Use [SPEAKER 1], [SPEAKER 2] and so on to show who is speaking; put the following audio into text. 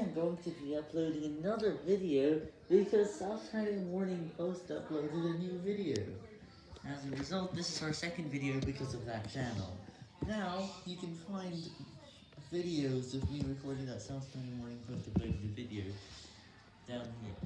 [SPEAKER 1] am going to be uploading another video because South China Morning Post uploaded a new video. As a result, this is our second video because of that channel. Now, you can find videos of me recording that South China Morning Post uploaded a video down here.